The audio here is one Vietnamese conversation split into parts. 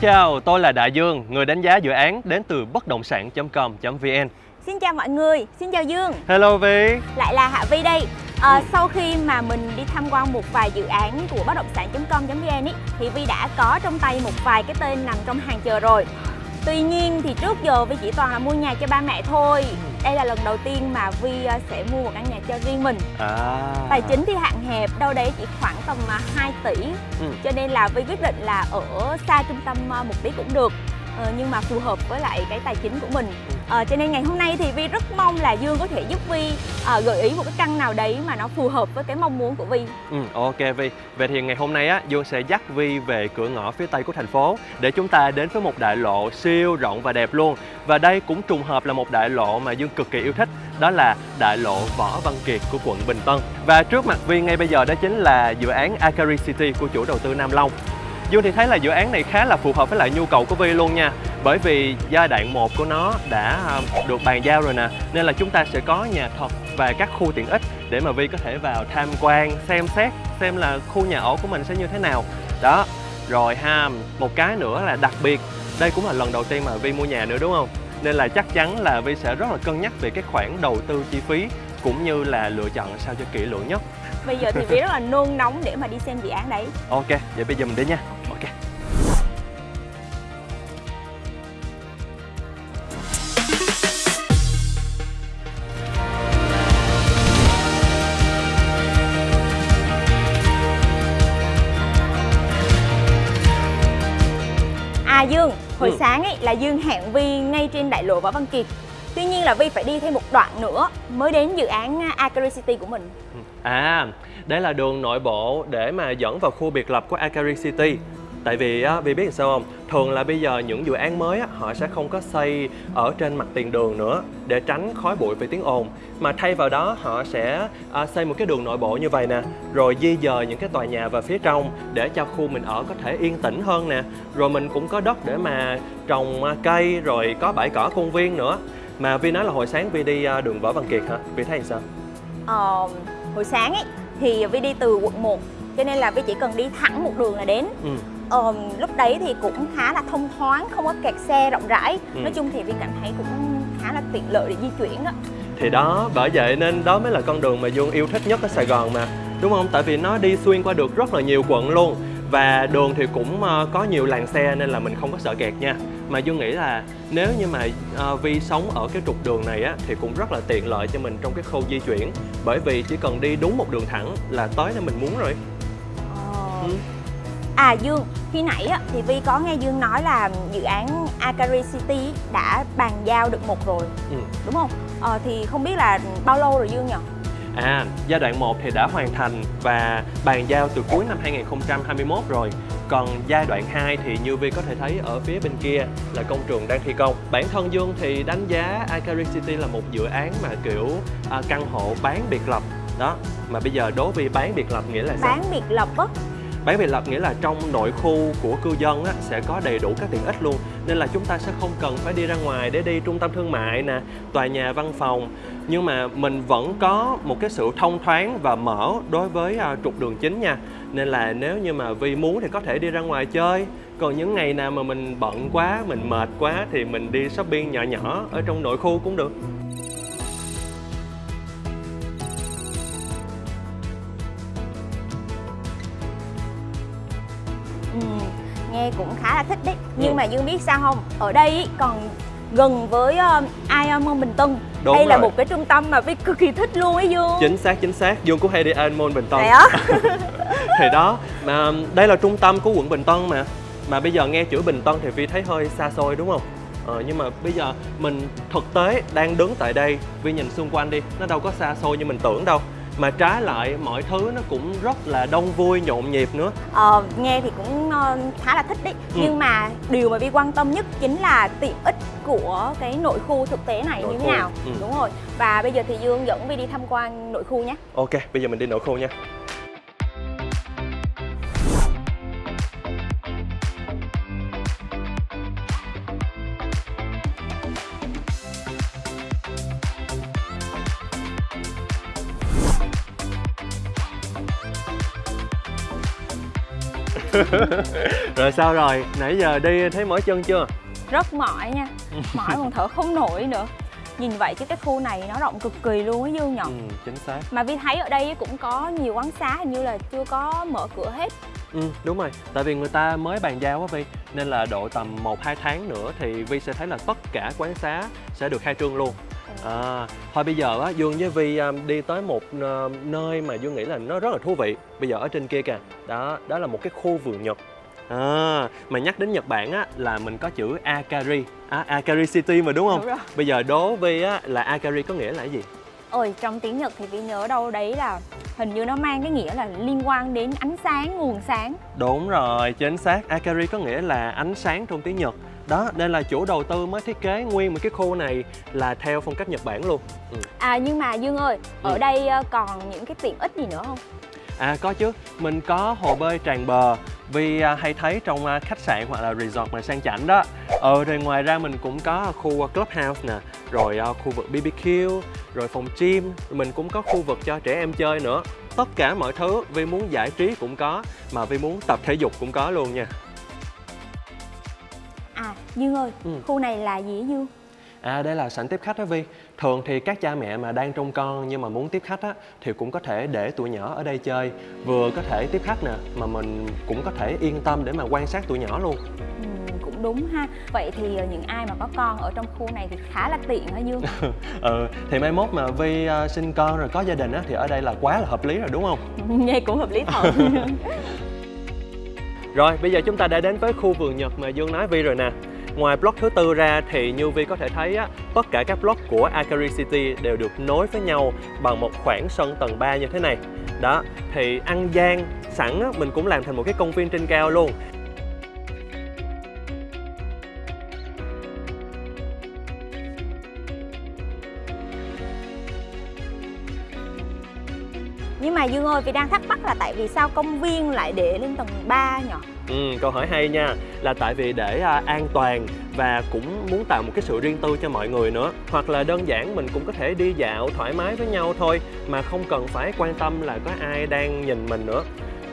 Xin chào, tôi là Đại Dương, người đánh giá dự án đến từ bất động sản.com.vn. Xin chào mọi người, xin chào Dương. Hello Vi Lại là Hạ Vi đây. À, Sau khi mà mình đi tham quan một vài dự án của bất động sản.com.vn thì Vi đã có trong tay một vài cái tên nằm trong hàng chờ rồi Tuy nhiên thì trước giờ Vi chỉ toàn là mua nhà cho ba mẹ thôi. Đây là lần đầu tiên mà Vi ờ, sẽ mua một căn nhà cho riêng mình. À. Tài chính thì hạn hẹp, đâu đấy chỉ khoảng tầm 2 tỷ. Ừ. Cho nên là Vi quyết định là ở xa trung tâm một tí cũng được ờ, nhưng mà phù hợp với lại cái tài chính của mình à, cho nên ngày hôm nay thì Vi rất mong là Dương có thể giúp Vi à, gợi ý một cái căn nào đấy mà nó phù hợp với cái mong muốn của Vi. Ừ, Ok Vi. Vậy thì ngày hôm nay á Dương sẽ dắt Vi về cửa ngõ phía tây của thành phố để chúng ta đến với một đại lộ siêu rộng và đẹp luôn. Và đây cũng trùng hợp là một đại lộ mà Dương cực kỳ yêu thích đó là đại lộ Võ Văn Kiệt của quận Bình Tân. Và trước mặt Vi ngay bây giờ đó chính là dự án Akari City của chủ đầu tư Nam Long. Dương thì thấy là dự án này khá là phù hợp với lại nhu cầu của Vi luôn nha. Bởi vì giai đoạn 1 của nó đã à, được bàn giao rồi nè Nên là chúng ta sẽ có nhà thật và các khu tiện ích để mà Vi có thể vào tham quan, xem xét xem là khu nhà ở của mình sẽ như thế nào. Đó, rồi ha, một cái nữa là đặc biệt Đây cũng là lần đầu tiên mà Vi mua nhà nữa đúng không? Nên là chắc chắn là Vi sẽ rất là cân nhắc về cái khoản đầu tư chi phí cũng như là lựa chọn sao cho kỹ lưỡng nhất. Bây giờ thì Vi rất là nôn nóng để mà đi xem dự án đấy. Ok, vậy bây giờ mình đi nha là Dương hẹn Vi ngay trên đại lộ Võ Văn Kiệt. Tuy nhiên là Vi phải đi thêm một đoạn nữa mới đến dự án à, Akari City của mình. Ừ. À, đây là đường nội bộ để mà dẫn vào khu biệt lập của Akari City. Tại vì á, Vi biết sao không? Thường là bây giờ những dự án mới á, họ sẽ không có xây ở trên mặt tiền đường nữa để tránh khói bụi và tiếng ồn mà thay vào đó họ sẽ à, xây một cái đường nội bộ như vậy nè rồi di dời những cái tòa nhà vào phía trong để cho khu mình ở có thể yên tĩnh hơn nè rồi mình cũng có đất để mà trồng à, cây rồi có bãi cỏ công viên nữa mà Vi nói là hồi sáng Vi đi à, đường Võ Văn Kiệt hả? Vi thấy sao? Ờ, hồi sáng ấy thì Vi đi từ quận 1 cho nên là Vi chỉ cần đi thẳng một đường là đến ừ. Ờ, lúc đấy thì cũng khá là thông thoáng không có kẹt xe rộng rãi. Ừ. nói chung thì Vi cảm thấy cũng khá là tiện lợi để di chuyển đó thì đó bởi vậy nên đó mới là con đường mà Dương yêu thích nhất ở Sài Gòn mà. Đúng không? Tại vì nó đi xuyên qua được rất là nhiều quận luôn. Và đường thì cũng uh, có nhiều làn xe nên là mình không có sợ kẹt nha. Mà Dương nghĩ là nếu như mà uh, Vi sống ở cái trục đường này á thì cũng rất là tiện lợi cho mình trong cái khâu di chuyển. Bởi vì chỉ cần đi đúng một đường thẳng là tới nơi mình muốn rồi. Ờ. ừ. À Dương, khi nãy á, thì Vi có nghe Dương nói là dự án Akari City đã bàn giao được một rồi ừ. Đúng không? Ờ, thì không biết là bao lâu rồi Dương nhỉ? À, giai đoạn 1 thì đã hoàn thành và bàn giao từ cuối năm 2021 rồi còn giai đoạn 2 thì như Vi có thể thấy ở phía bên kia là công trường đang thi công Bản thân Dương thì đánh giá Akari City là một dự án mà kiểu à, căn hộ bán biệt lập Đó, mà bây giờ đố Vi bán biệt lập nghĩa là sao? Bán biệt lập á? Bán biệt lập nghĩa là trong nội khu của cư dân á, sẽ có đầy đủ các tiện ích luôn. Nên là chúng ta sẽ không cần phải đi ra ngoài để đi trung tâm thương mại nè, tòa nhà văn phòng. Nhưng mà mình vẫn có một cái sự thông thoáng và mở đối với uh, trục đường chính nha. Nên là nếu như mà Vi muốn thì có thể đi ra ngoài chơi. Còn những ngày nào mà mình bận quá, mình mệt quá thì mình đi shopping nhỏ nhỏ ở trong nội khu cũng được. Nghe cũng khá là thích đấy. Nhưng ừ. mà dương biết sao không? Ở đây còn gần với uh, Iron Bình Tân. Đúng đây rồi. là một cái trung tâm mà Vi cực kỳ thích luôn ấy Dương. Chính xác chính xác. Dương cũng hay đi Iron Bình Tân. Đấy á? Thì đó mà đây là trung tâm của quận Bình Tân mà. Mà bây giờ nghe chữ Bình Tân thì Vi thấy hơi xa xôi đúng không? Ờ, nhưng mà bây giờ mình thực tế đang đứng tại đây. Vi nhìn xung quanh đi. Nó đâu có xa xôi như mình tưởng đâu mà trái lại mọi thứ nó cũng rất là đông vui nhộn nhịp nữa. Ờ, nghe thì cũng uh, khá là thích đấy. Ừ. nhưng mà điều mà vi quan tâm nhất chính là tiện ích của cái nội khu thực tế này nội như thế nào. ừ. đúng rồi. Và bây giờ thì dương dẫn vi đi tham quan nội khu nhé. Ok bây giờ mình đi nội khu nha rồi sao rồi? Nãy giờ đi thấy mỏi chân chưa? Rất mỏi nha. Mỏi còn thở không nổi nữa. Nhìn vậy chứ cái khu này nó rộng cực kỳ luôn á dương nhở ừ chính xác. Mà vi thấy ở đây cũng có nhiều quán xá hình như là chưa có mở cửa hết. Ừ đúng rồi. Tại vì người ta mới bàn giao á vi nên là độ tầm 1 2 tháng nữa thì vi sẽ thấy là tất cả quán xá sẽ được khai trương luôn À, thôi bây giờ á Dương với Vi um, đi tới một uh, nơi mà Dương nghĩ là nó rất là thú vị. Bây giờ ở trên kia kìa. Đó, đó là một cái khu vườn Nhật. À, mà nhắc đến Nhật Bản á là mình có chữ Akari. À, Akari City mà đúng không? Đúng rồi. Bây giờ đố Vi á là Akari có nghĩa là cái gì? ôi trong tiếng nhật thì vi nhớ đâu đấy là hình như nó mang cái nghĩa là liên quan đến ánh sáng nguồn sáng. Đúng rồi, chính xác. Akari có nghĩa là ánh sáng trong tiếng Nhật đó nên là chủ đầu tư mới thiết kế nguyên một cái khu này là theo phong cách Nhật Bản luôn ừ. à nhưng mà dương ơi ở Ừ. đây ờ, còn những cái tiện ích gì nữa không À có chứ, mình có hồ bơi tràn bờ vì à, hay thấy trong à, khách sạn hoặc là resort mà sang chảnh đó. Ờ rồi ngoài ra mình cũng có khu à, clubhouse nè, rồi à, khu vực BBQ, rồi phòng gym, mình cũng có khu vực cho trẻ em chơi nữa. Tất cả mọi thứ vì muốn giải trí cũng có, mà vì muốn tập thể dục cũng có luôn nha. Dương ơi Ừ. khu này là gì dương À đây là sảnh tiếp khách đó Vi. Thường thì các cha mẹ mà đang trông con nhưng mà muốn tiếp khách á Thì cũng có thể để tụi nhỏ ở đây chơi. Vừa có thể tiếp khách nè Mà mình cũng có thể yên tâm để mà quan sát tụi nhỏ luôn. Ừ, cũng đúng ha. Vậy thì ờ, những ai mà có con ở trong khu này thì khá là tiện hả dương Ừ thì mai mốt mà Vi à, sinh con rồi có gia đình á Thì ở đây là quá là hợp lý rồi đúng không? nghe cũng hợp lý thật. Rồi bây giờ chúng ta đã đến với khu vườn Nhật mà Dương nói Vi rồi nè Ngoài block thứ tư ra thì như Vi có thể thấy á, tất cả các block của Akari City đều được nối với nhau bằng một khoảng sân tầng 3 như thế này. Đó, thì ăn gian sẵn á, mình cũng làm thành một cái công viên trên cao luôn. Nhưng mà dương ơi vì đang thắc mắc là tại vì sao công viên lại để lên tầng 3 nhỉ? Ừ, câu hỏi hay nha. Là tại vì để à, an toàn và cũng muốn tạo một cái sự riêng tư cho mọi người nữa. Hoặc là đơn giản mình cũng có thể đi dạo thoải mái với nhau thôi mà không cần phải quan tâm là có ai đang nhìn mình nữa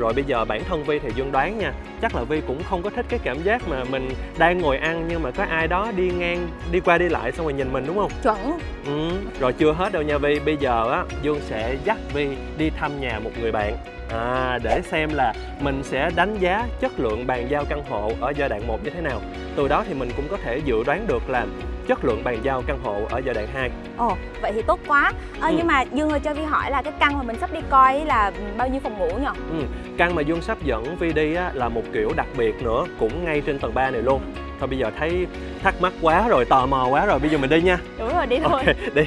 rồi bây giờ bản thân Vi thì Dương đoán nha Chắc là Vi cũng không có thích cái cảm giác mà mình đang ngồi ăn nhưng mà có ai đó đi ngang, đi qua đi lại xong rồi nhìn mình đúng không? chuẩn. Ừ, rồi chưa hết đâu nha Vi Bây giờ á, Dương sẽ dắt Vi đi thăm nhà một người bạn. À, Để xem là mình sẽ đánh giá chất lượng bàn giao căn hộ ở giai đoạn 1 như thế nào. Từ đó thì mình cũng có thể dự đoán được là chất lượng bàn giao căn hộ ở giai đoạn 2 ồ vậy thì tốt quá. Ờ, Ừ. nhưng mà dương ơi cho vi hỏi là cái căn mà mình sắp đi coi là bao nhiêu phòng ngủ nhỉ? Ừ. Căn mà Dương sắp dẫn Vi đi á, là một kiểu đặc biệt nữa Cũng ngay trên tầng 3 này luôn. Thôi bây giờ thấy thắc mắc quá rồi, tò mò quá rồi Bây giờ mình đi nha. Đúng rồi đi thôi. Ok, đi.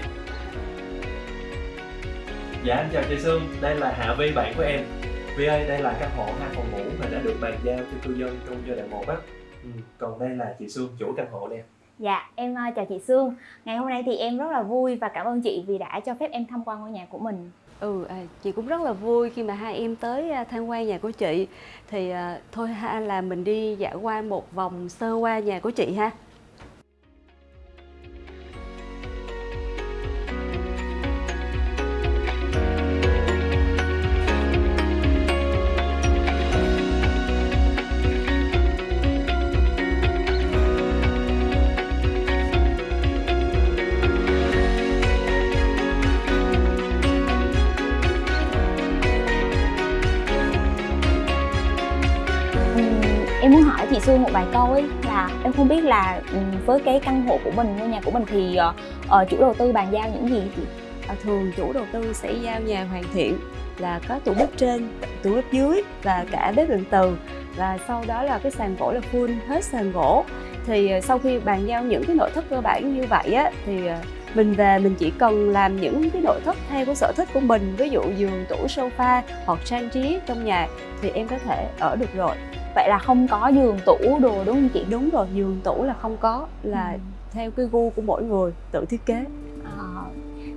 Dạ em chào chị Sương, đây là Hạ Vi bạn của em. Vi ơi, đây là căn hộ hai phòng ngủ mà đã được bàn giao cho cư dân trong giai đoạn 1 á. Ừ. Còn đây là chị Sương, chủ căn hộ nè Dạ, em ờ, chào chị Sương. Ngày hôm nay thì em rất là vui và cảm ơn chị vì đã cho phép em tham quan ngôi nhà của mình. Ừ, à, chị cũng rất là vui khi mà hai em tới à, tham quan nhà của chị Thì à, thôi ha là mình đi dạo qua một vòng sơ qua nhà của chị ha vài câu ấy là em không biết là ừ, với cái căn hộ của mình, ngôi nhà của mình thì uh, chủ đầu tư bàn giao những gì chị? à, Thường chủ đầu tư sẽ giao nhà hoàn thiện là có tủ bếp trên, tủ bếp dưới và cả bếp điện từ Và sau đó là cái sàn gỗ là full hết sàn gỗ Thì ờ, sau khi bàn giao những cái nội thất cơ bản như vậy á Thì mình về mình chỉ cần làm những cái nội thất theo cái sở thích của mình Ví dụ giường, tủ, sofa hoặc trang trí trong nhà thì em có thể ở được rồi Vậy là không có giường, tủ, đồ đúng không chị? đúng rồi giường tủ là không có là Ừ. theo cái gu của mỗi người tự thiết kế Ờ,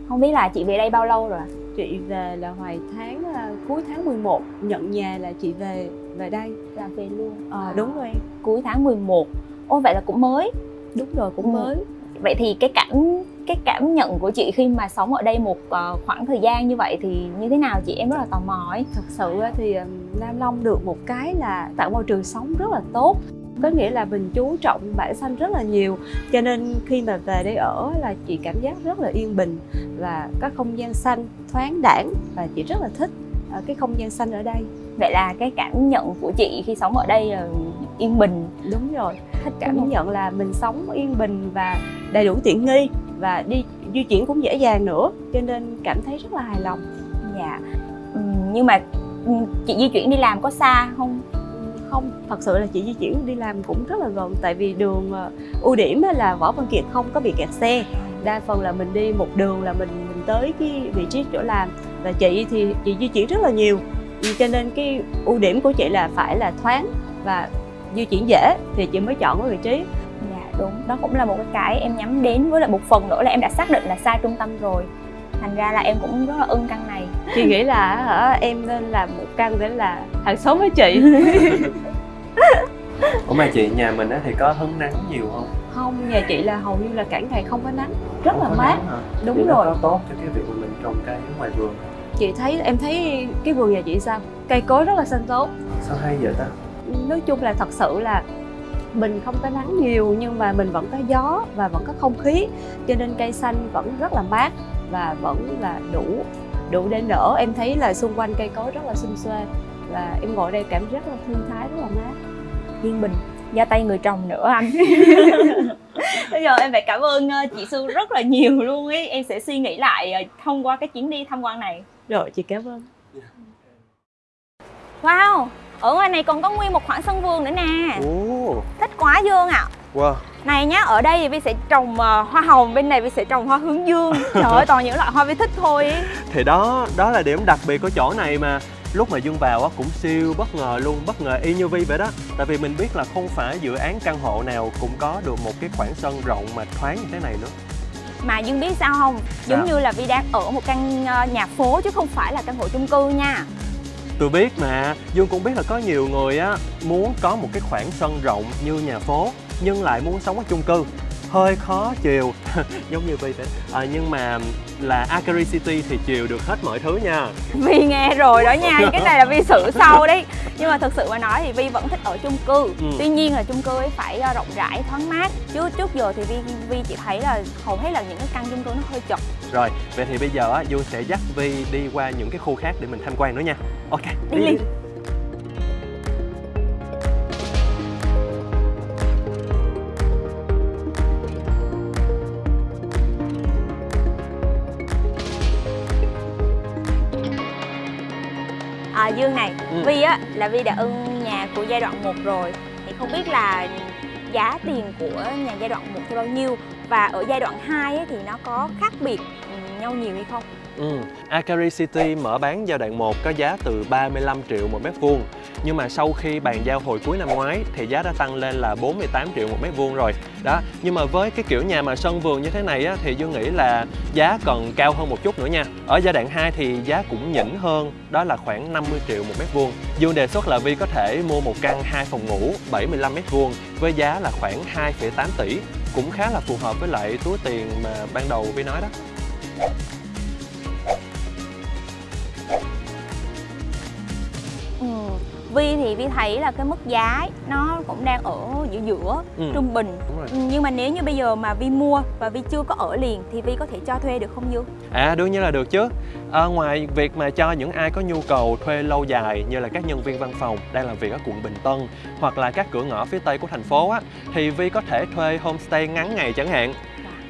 không biết là chị về đây bao lâu rồi? ạ? chị về là hoài tháng à, cuối tháng 11 nhận nhà là chị về về đây Là về luôn. Ờ, À, đúng rồi em Cuối tháng 11. Ồ vậy là cũng mới. đúng rồi cũng Ừ. mới Vậy thì cái cảnh cái cảm nhận của chị khi mà sống ở đây một ờ, khoảng thời gian như vậy thì như thế nào chị em rất là tò mò ấy thật sự thì Nam Long được một cái là tạo môi trường sống rất là tốt. Có nghĩa là mình chú trọng bản xanh rất là nhiều. Cho nên khi mà về đây ở là chị cảm giác rất là yên bình và có không gian xanh thoáng đãng và chị rất là thích ờ, cái không gian xanh ở đây. Vậy là cái cảm nhận của chị khi sống ở đây là yên bình. Đúng rồi. Thích cảm đúng nhận là mình sống yên bình và đầy đủ tiện nghi và đi di chuyển cũng dễ dàng nữa. Cho nên cảm thấy rất là hài lòng. Dạ. Nhưng mà chị di chuyển đi làm có xa không? Không thật sự là chị di chuyển đi làm cũng rất là gần tại vì đường ờ, ưu điểm là võ văn kiệt không có bị kẹt xe. Đa phần là mình đi một đường là mình mình tới cái vị trí chỗ làm. Và chị thì chị di chuyển rất là nhiều. Cho nên cái ưu điểm của chị là phải là thoáng và di chuyển dễ thì chị mới chọn cái vị trí. Dạ đúng. Đó cũng là một cái cái em nhắm đến với lại một phần nữa là em đã xác định là xa trung tâm rồi thành ra là em cũng rất là ưng căn này. Chị nghĩ là hả, em nên làm một căn để là hàng xóm với chị. Ủa mà chị nhà mình á thì có hứng nắng nhiều không? không nhà chị là hầu như là cả ngày không có nắng rất là Không có mát. đúng nó rồi. có tốt cho cái việc mà mình trồng cây ở ngoài vườn chị thấy em thấy cái vườn nhà chị sao? Cây cối rất là xanh tốt. Sao hay vậy ta? nói chung là thật sự là mình không có nắng nhiều nhưng mà mình vẫn có gió và vẫn có không khí. Cho nên cây xanh vẫn rất là mát và vẫn là đủ đủ để nở. Em thấy là xung quanh cây cối rất là xum xuê và em ngồi đây cảm giác rất là thư thái rất là mát. Yên bình ra tay người trồng nữa anh. Bây giờ em phải cảm ơn ờ, chị Sư rất là nhiều luôn ấy em sẽ suy nghĩ lại ờ, thông qua cái chuyến đi tham quan này. Rồi chị cảm ơn. Wow ở ngoài này còn có nguyên một khoảng sân vườn nữa nè. Ồ, thích quá dương ạ. Wow. Này nhá ở đây thì vi sẽ trồng ờ, hoa hồng bên này vi sẽ trồng hoa hướng dương. Trời ơi toàn những loại hoa vi thích thôi. Thì đó, đó là điểm đặc biệt của chỗ này mà. Lúc mà Dương vào á cũng siêu bất ngờ luôn, bất ngờ y như Vi vậy đó. Tại vì mình biết là không phải dự án căn hộ nào cũng có được một cái khoảng sân rộng mà thoáng như thế này nữa. Mà dương biết sao không? Giống Sao? như là vi đang ở một căn ờ, nhà phố chứ không phải là căn hộ chung cư nha Tôi biết mà, Dương cũng biết là có nhiều người á muốn có một cái khoảng sân rộng như nhà phố nhưng lại muốn sống ở chung cư hơi khó chiều giống như Vi vậy. À, nhưng mà là Akari City thì chiều được hết mọi thứ nha. Vi nghe rồi đó nha, cái này là Vi xử sau đấy. Nhưng mà thực sự mà nói thì Vi vẫn thích ở chung cư. Ừ. Tuy nhiên là chung cư ấy phải ờ, rộng rãi, thoáng mát. Chứ trước giờ thì Vi, Vi chỉ thấy là hầu hết là những cái căn chung cư nó hơi chật. Rồi, vậy thì bây giờ á Dương sẽ dắt Vi đi qua những cái khu khác để mình tham quan nữa nha. Ok, Đi liền. À Dương này, Ừ. Vi á là Vi đã ưng nhà của giai đoạn 1 rồi. Thì không biết là giá tiền của nhà giai đoạn 1 thì bao nhiêu? Và ở giai đoạn 2 ấy thì nó có khác biệt ừ, nhau nhiều hay không? Ừ, Akari City mở bán giai đoạn 1 có giá từ 35 triệu một mét vuông nhưng mà sau khi bàn giao hồi cuối năm ngoái thì giá đã tăng lên là 48 triệu một mét vuông rồi. Đó, nhưng mà với cái kiểu nhà mà sân vườn như thế này á, thì Dương nghĩ là giá còn cao hơn một chút nữa nha. Ở giai đoạn 2 thì giá cũng nhỉnh hơn, đó là khoảng 50 triệu một mét vuông. Dương đề xuất là Vi có thể mua một căn 2 phòng ngủ 75 mét vuông với giá là khoảng 2,8 tỷ. Cũng khá là phù hợp với lại túi tiền mà ban đầu Vi nói đó. Vi thì Vi thấy là cái mức giá nó cũng đang ở giữa giữa Ừ. trung bình. Ừ, nhưng mà nếu như bây giờ mà Vi mua và Vi chưa có ở liền thì Vi có thể cho thuê được không Dương? À đương nhiên là được chứ. À, Ngoài việc mà cho những ai có nhu cầu thuê lâu dài như là các nhân viên văn phòng đang làm việc ở quận Bình Tân hoặc là các cửa ngõ phía Tây của thành phố á thì Vi có thể thuê homestay ngắn ngày chẳng hạn.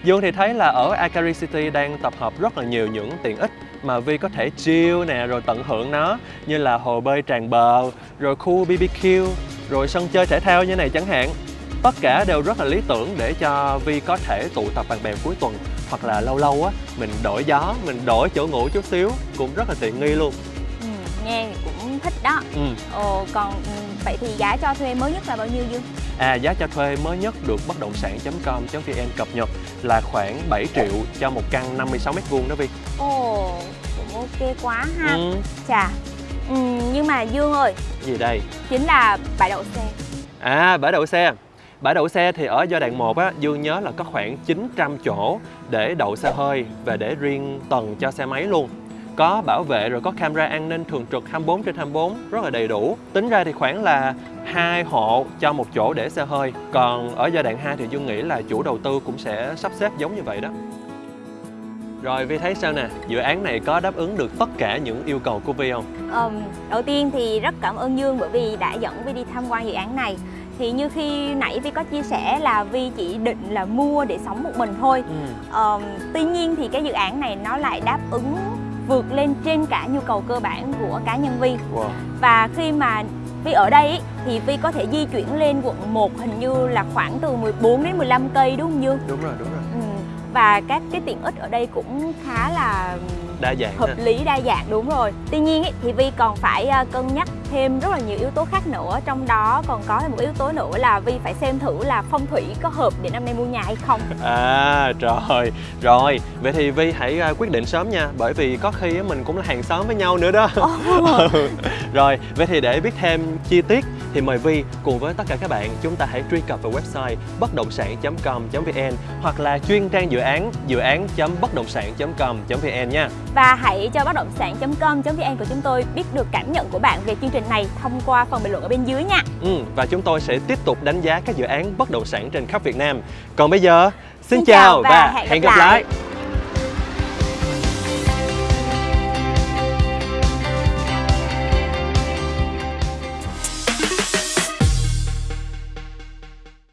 Dương thì thấy là ở Akari City đang tập hợp rất là nhiều những tiện ích mà Vi có thể chill nè rồi tận hưởng nó như là hồ bơi tràn bờ, rồi khu BBQ, rồi sân chơi thể thao như này chẳng hạn. Tất cả đều rất là lý tưởng để cho Vi có thể tụ tập bạn bè cuối tuần hoặc là lâu lâu á mình đổi gió, mình đổi chỗ ngủ chút xíu cũng rất là tiện nghi luôn. Ừ, nghe cũng thích đó Ừ. Ồ, còn ừ, vậy thì giá cho thuê mới nhất là bao nhiêu Dương? À, giá cho thuê mới nhất được bất động sản.com.vn cập nhật là khoảng 7 triệu cho một căn 56 mét vuông đó Vi. Ồ, cũng ok quá ha Ừ. Chà, ừ, nhưng mà Dương ơi, Gì đây? chính là bãi đậu xe À, bãi đậu xe. Bãi đậu xe thì ở giai đoạn 1 á, Dương nhớ là có khoảng 900 chỗ để đậu xe hơi và để riêng tầng cho xe máy luôn. Có bảo vệ rồi có camera an ninh thường trực 24 trên 24 rất là đầy đủ. Tính ra thì khoảng là hai hộ cho một chỗ để xe hơi. Còn ở giai đoạn 2 thì Dương nghĩ là chủ đầu tư cũng sẽ sắp xếp giống như vậy đó. Rồi Vi thấy sao nè, dự án này có đáp ứng được tất cả những yêu cầu của Vi không? Ờm, đầu tiên thì rất cảm ơn Dương bởi vì đã dẫn Vi đi tham quan dự án này thì như khi nãy Vi có chia sẻ là Vi chỉ định là mua để sống một mình thôi Ừ. Ờm, tuy nhiên thì cái dự án này nó lại đáp ứng vượt lên trên cả nhu cầu cơ bản của cá nhân Vi Wow. và khi mà Vi ở đây ý, thì Vi có thể di chuyển lên quận 1 hình như là khoảng từ 14 đến 15 cây đúng không Dương? Đúng rồi, đúng rồi. Và các cái tiện ích ở đây cũng khá là Đa dạng hợp ha. lý đa dạng đúng rồi tuy nhiên ý, thì vi còn phải à, cân nhắc thêm rất là nhiều yếu tố khác nữa. Trong đó còn có thêm một yếu tố nữa là vi phải xem thử là phong thủy có hợp để năm nay mua nhà hay không. À trời, rồi. Vậy thì Vi hãy à, quyết định sớm nha Bởi vì có khi mình cũng là hàng xóm với nhau nữa đó. Ừ. Rồi, vậy thì để biết thêm chi tiết Thì mời Vi cùng với tất cả các bạn Chúng ta hãy truy cập vào website bất động sản.com.vn Hoặc là chuyên trang dự án dự án.bất động sản.com.vn nha. Và hãy cho bất động sản.com.vn của chúng tôi biết được cảm nhận của bạn về chương trình này thông qua phần bình luận ở bên dưới nha. Ừ, Và chúng tôi sẽ tiếp tục đánh giá các dự án bất động sản trên khắp Việt Nam. Còn bây giờ, xin, Xin chào và và hẹn gặp gặp lại. lại